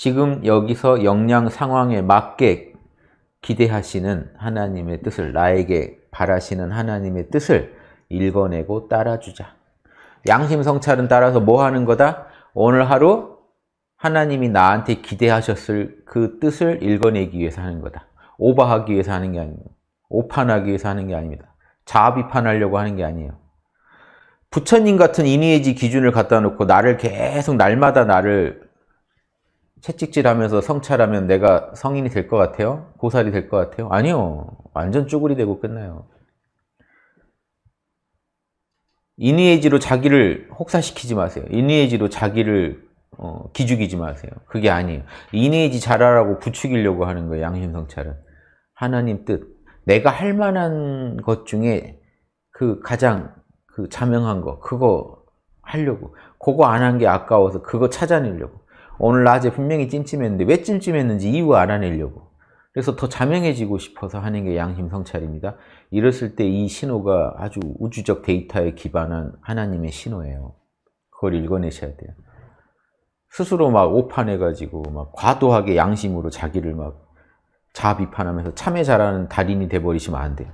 지금 여기서 역량 상황에 맞게 기대하시는 하나님의 뜻을 나에게 바라시는 하나님의 뜻을 읽어내고 따라주자. 양심 성찰은 따라서 뭐 하는 거다? 오늘 하루 하나님이 나한테 기대하셨을 그 뜻을 읽어내기 위해서 하는 거다. 오버하기 위해서 하는 게 아닙니다. 오판하기 위해서 하는 게 아닙니다. 자비판하려고 하는 게 아니에요. 부처님 같은 이니에지 기준을 갖다 놓고 나를 계속 날마다 나를 채찍질하면서 성찰하면 내가 성인이 될 것 같아요? 고살이 될 것 같아요? 아니요. 완전 쭈구리 되고 끝나요. 이니에지로 자기를 혹사시키지 마세요. 이니에지로 자기를 어, 기죽이지 마세요. 그게 아니에요. 이니에지 잘하라고 부추기려고 하는 거예요. 양심성찰은. 하나님 뜻. 내가 할 만한 것 중에 그 가장 그 자명한 거 그거 하려고. 그거 안 한 게 아까워서 그거 찾아내려고. 오늘 낮에 분명히 찜찜했는데 왜 찜찜했는지 이유 알아내려고. 그래서 더 자명해지고 싶어서 하는 게 양심 성찰입니다. 이랬을 때 이 신호가 아주 우주적 데이터에 기반한 하나님의 신호예요. 그걸 읽어내셔야 돼요. 스스로 막 오판해가지고 막 과도하게 양심으로 자기를 막 자비판하면서 참회 잘하는 달인이 돼버리시면 안 돼요.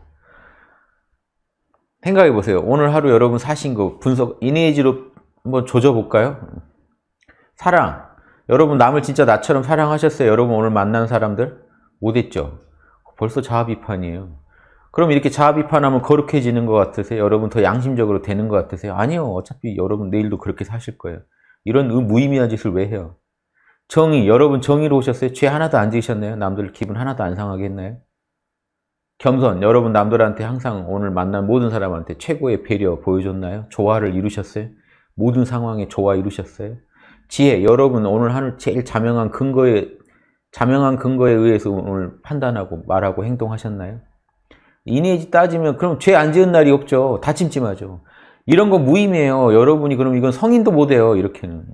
생각해 보세요. 오늘 하루 여러분 사신 거 분석 이니에지로 한번 조져볼까요? 사랑. 여러분 남을 진짜 나처럼 사랑하셨어요? 여러분 오늘 만난 사람들? 못했죠? 벌써 자아비판이에요. 그럼 이렇게 자아비판하면 거룩해지는 것 같으세요? 여러분 더 양심적으로 되는 것 같으세요? 아니요. 어차피 여러분 내일도 그렇게 사실 거예요. 이런 무의미한 짓을 왜 해요? 정의, 여러분 정의로 오셨어요? 죄 하나도 안 지으셨나요? 남들 기분 하나도 안 상하게 했나요? 겸손, 여러분 남들한테 항상 오늘 만난 모든 사람한테 최고의 배려 보여줬나요? 조화를 이루셨어요? 모든 상황에 조화 이루셨어요? 지혜, 여러분 오늘 하늘 제일 자명한 근거에 자명한 근거에 의해서 오늘 판단하고 말하고 행동하셨나요? 이니에지 따지면 그럼 죄 안 지은 날이 없죠. 다 찜찜하죠. 이런 거 무의미해요. 여러분이 그럼 이건 성인도 못 해요. 이렇게는.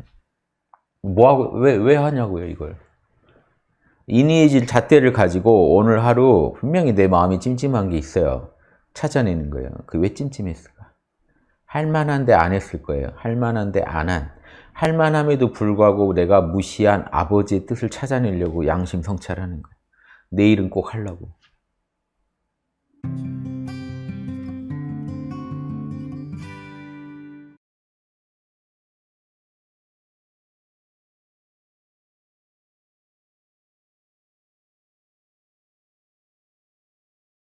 뭐하고, 왜, 왜 하냐고요, 이걸. 이니에지 잣대를 가지고 오늘 하루 분명히 내 마음이 찜찜한 게 있어요. 찾아내는 거예요. 그 왜 찜찜했을까? 할 만한데 안 했을 거예요. 할 만한데 안 한. 할 만함에도 불구하고 내가 무시한 아버지의 뜻을 찾아내려고 양심 성찰하는 거예요. 내일은 꼭 하려고.